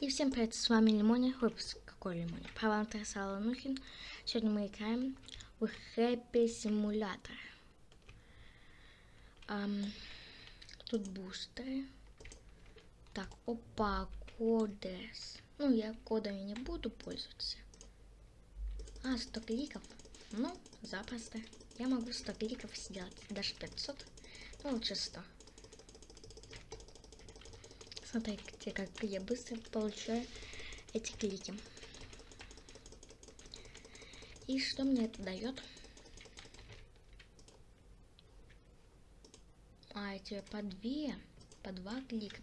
И всем привет, с вами Лимони. Выпуск какой Лимони? Павантер Саланухин. Сегодня мы играем в Хэппи Симулятор. Um, тут бустеры. Так, опа, кодес. Ну, я кодами не буду пользоваться. А, 100 кликов. Ну, запросто. Я могу 100 кликов сделать. Даже 500. Ну, лучше 100. Смотрите, как я быстро получаю эти клики. И что мне это дает? А, эти по две, по два клика.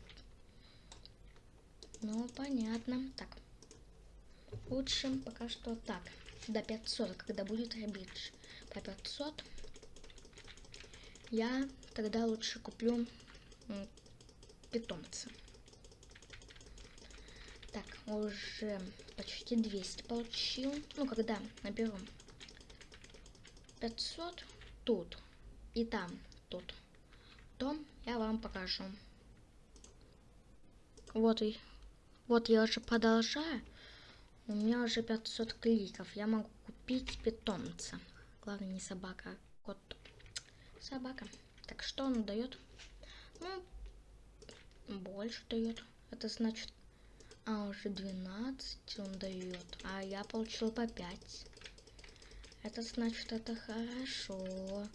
Ну, понятно. Так. Лучше пока что так. До 500, когда будет ребидж. По 500 я тогда лучше куплю питомца. Уже почти 200 получил. Ну, когда наберу 500 тут и там тут, то я вам покажу. Вот и вот я уже продолжаю. У меня уже 500 кликов. Я могу купить питомца. Главное не собака, а кот. Собака. Так что он дает? Ну, больше дает. Это значит а уже 12 он дает. А я получил по 5. Это значит, это хорошо.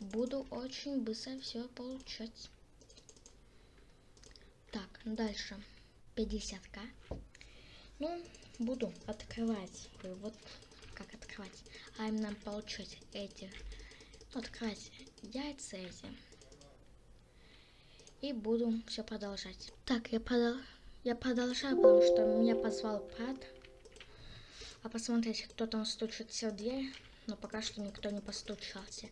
Буду очень быстро все получать. Так, дальше. 50к. Ну, буду открывать. Вот как открывать. А именно получать эти. Открывать яйца эти. И буду все продолжать. Так, я продал я продолжаю, потому что меня позвал Пад. А посмотреть, кто там стучится в дверь. Но пока что никто не постучался.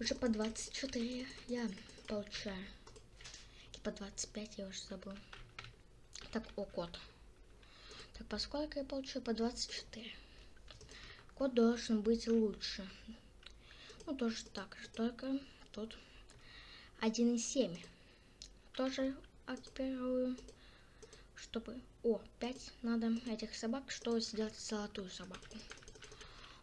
Уже по 24 я получаю. И по 25 я уже забыл. Так, о, код. Так, поскольку я получаю по 24. Код должен быть лучше. Ну, тоже так же, только тут 1,7. Тоже активирую чтобы... О, 5 надо этих собак, чтобы сделать золотую собаку.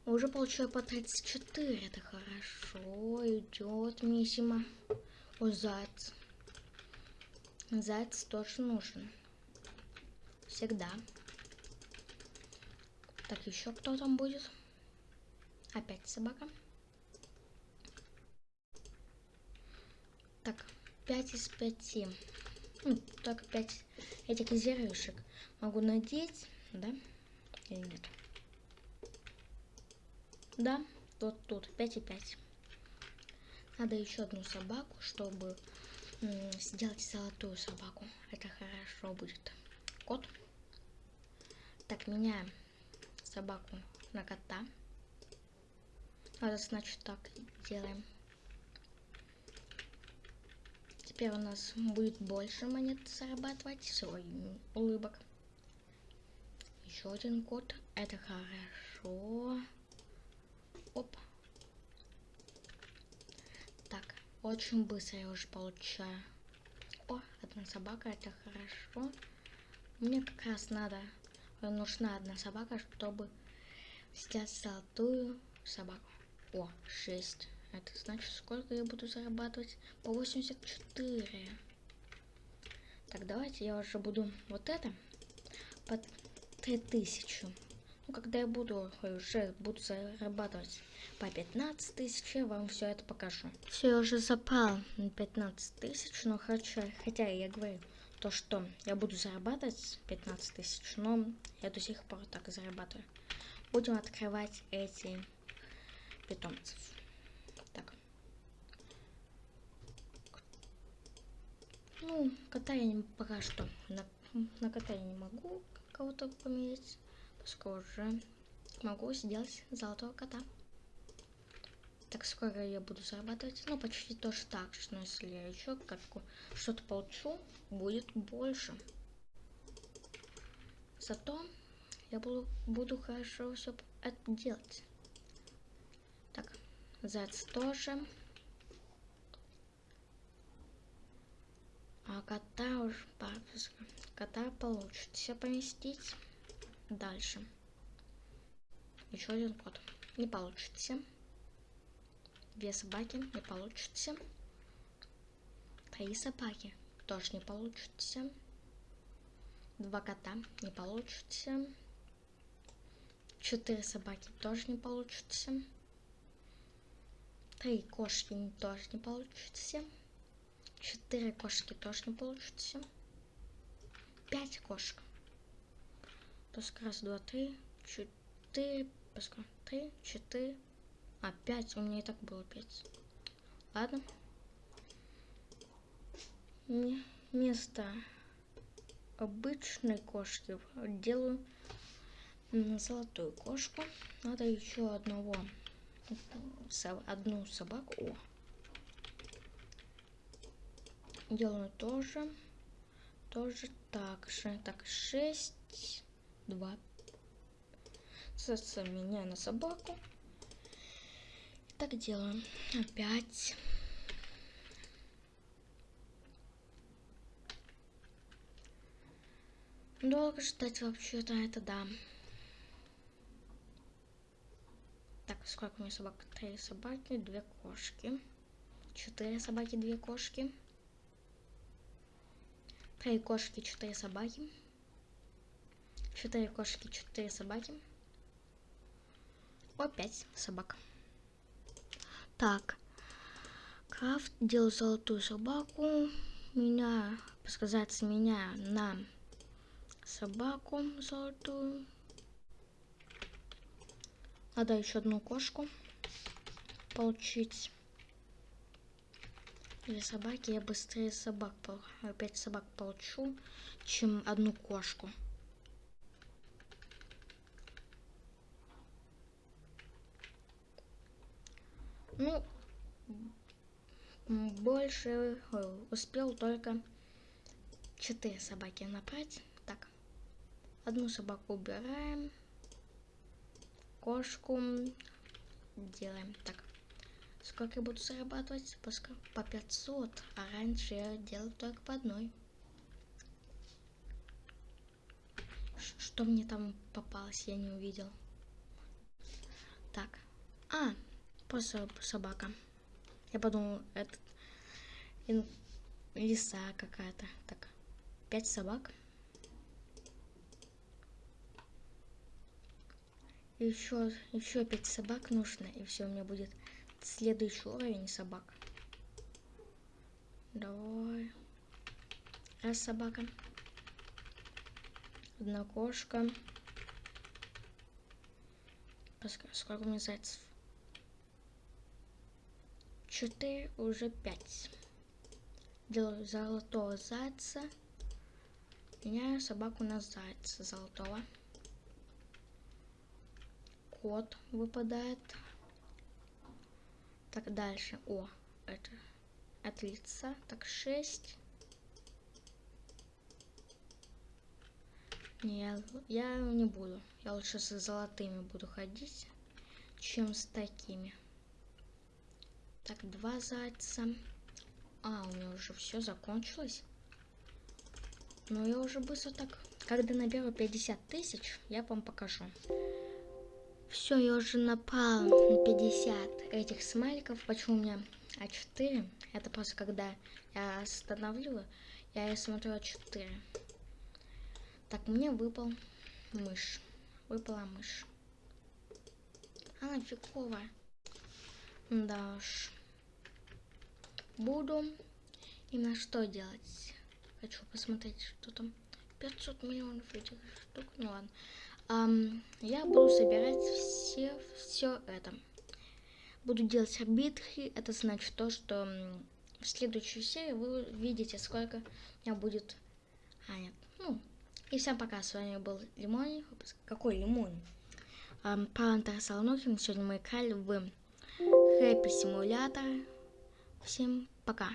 Уже получаю по 34, это хорошо, идет миссима. О, заяц. Заяц тоже нужен. Всегда. Так, еще кто там будет? Опять собака. Так, 5 из 5. Ну, так 5 этих зерюшек могу надеть, да? Или нет? Да, вот тут 5 и 5. Надо еще одну собаку, чтобы сделать золотую собаку. Это хорошо будет. Кот. Так, меняем собаку на кота. Это значит так делаем. Теперь у нас будет больше монет зарабатывать, свой улыбок. Еще один код. Это хорошо. Оп. Так, очень быстро я уже получаю. О, одна собака, это хорошо. Мне как раз надо, нужна одна собака, чтобы сделать золотую собаку. О, 6. Это значит, сколько я буду зарабатывать? По 84. Так, давайте я уже буду вот это по 3000. Ну, когда я буду уже буду зарабатывать по 15 тысяч, я вам все это покажу. Все, я уже запал на 15 тысяч, но хочу, хотя я говорю, то, что я буду зарабатывать 15 тысяч, но я до сих пор так зарабатываю. Будем открывать эти питомцев. Ну, кота я не, пока что. На, на кота я не могу кого-то поменять. Поскольку уже могу сделать золотого кота. Так скоро я буду зарабатывать. Ну, почти тоже так же. Но если я еще как что-то получу, будет больше. Зато я буду, буду хорошо все это делать. Так, заяц тоже. А кота уж бабушка. кота получится поместить. Дальше. Еще один кот. Не получится. Две собаки не получится. Три собаки тоже не получится. Два кота не получится. Четыре собаки тоже не получится. Три кошки тоже не получится. Четыре кошки тоже не получится. Пять кошек. Пускай раз, два, три, четыре, пускай три, четыре, а пять. У меня и так было пять. Ладно. Место обычной кошки делаю золотую кошку. Надо еще одного, одну собаку. О. Делаю тоже, тоже так же. Так, 6, 2. Соответственно, меняю на собаку. Так делаем. Опять. Долго ждать вообще-то это да. Так, сколько у меня собак? Три собаки, две кошки. Четыре собаки, две кошки. Три кошки, четыре собаки. Четыре кошки, четыре собаки. О, пять собак. Так. Крафт делал золотую собаку. Меня, сказать, меня на собаку золотую. Надо еще одну кошку получить. Или собаки, я быстрее собак, опять собак получу, чем одну кошку. Ну, больше успел только четыре собаки набрать. Одну собаку убираем. Кошку делаем так. Сколько я буду зарабатывать? По 500. А раньше я делал только по одной. Что мне там попалось, я не увидел. Так. А, просто собака. Я подумал, это лиса какая-то. Так, пять собак. Еще, еще пять собак нужно, и все, у меня будет следующий уровень собак. Давай. Раз собака. Одна кошка. Сколько у меня зайцев? Четыре, уже пять. Делаю золотого зайца. Меняю собаку на зайца золотого код выпадает. Так, дальше. О, это от лица. Так, 6. Не, я, я не буду. Я лучше с золотыми буду ходить, чем с такими. Так, два зайца. А, у меня уже все закончилось. Но я уже быстро так... Когда наберу 50 тысяч, я вам покажу. Все, я уже напал на 50 этих смайликов. Почему у меня А4? Это просто когда я остановлю, я смотрю А4. Так, мне выпал мышь. Выпала мышь. Она фиговая. Да уж. Буду именно что делать. Хочу посмотреть, что там. 500 миллионов этих штук. Ну ладно я буду собирать все, все это. Буду делать обидки. Это значит то, что в следующей серии вы видите, сколько у меня будет... А, нет. Ну, и всем пока. С вами был Лимон. Какой Лимон? Um, Палантер Солонухин. Сегодня мы играли в Happy Simulator. Всем пока.